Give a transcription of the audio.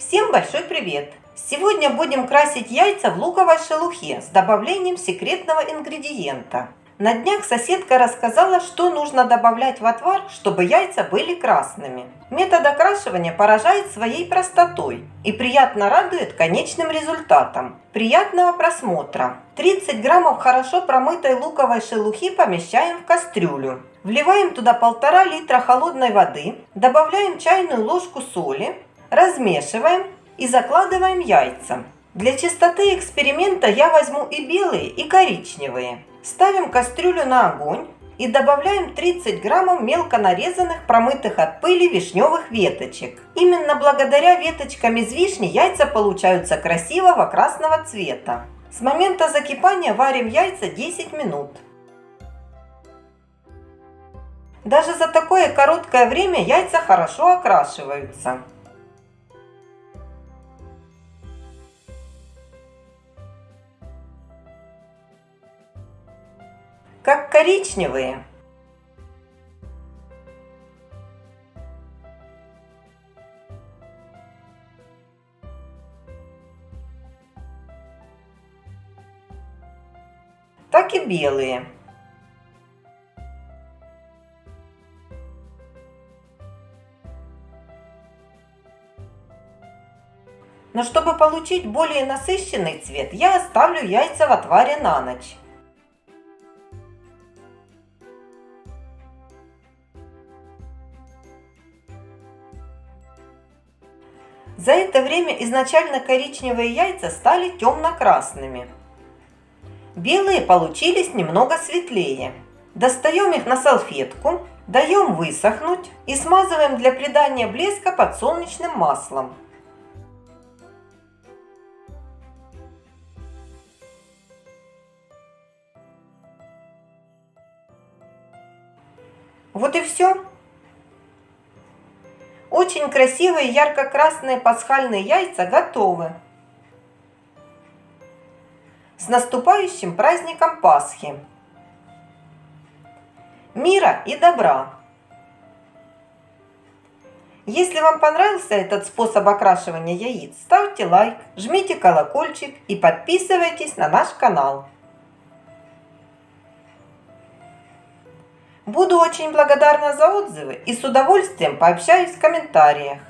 Всем большой привет! Сегодня будем красить яйца в луковой шелухе с добавлением секретного ингредиента. На днях соседка рассказала, что нужно добавлять в отвар, чтобы яйца были красными. Метод окрашивания поражает своей простотой и приятно радует конечным результатом. Приятного просмотра! 30 граммов хорошо промытой луковой шелухи помещаем в кастрюлю. Вливаем туда полтора литра холодной воды, добавляем чайную ложку соли, размешиваем и закладываем яйца. Для чистоты эксперимента я возьму и белые, и коричневые. Ставим кастрюлю на огонь и добавляем 30 граммов мелко нарезанных, промытых от пыли вишневых веточек. Именно благодаря веточкам из вишни яйца получаются красивого красного цвета. С момента закипания варим яйца 10 минут. Даже за такое короткое время яйца хорошо окрашиваются. Как коричневые. так и белые. Но чтобы получить более насыщенный цвет, я оставлю яйца в отваре на ночь. За это время изначально коричневые яйца стали темно-красными. Белые получились немного светлее. Достаем их на салфетку, даем высохнуть и смазываем для придания блеска подсолнечным маслом. Вот и все. Очень красивые ярко-красные пасхальные яйца готовы. С наступающим праздником Пасхи! Мира и добра! Если вам понравился этот способ окрашивания яиц, ставьте лайк, жмите колокольчик и подписывайтесь на наш канал. Буду очень благодарна за отзывы и с удовольствием пообщаюсь в комментариях.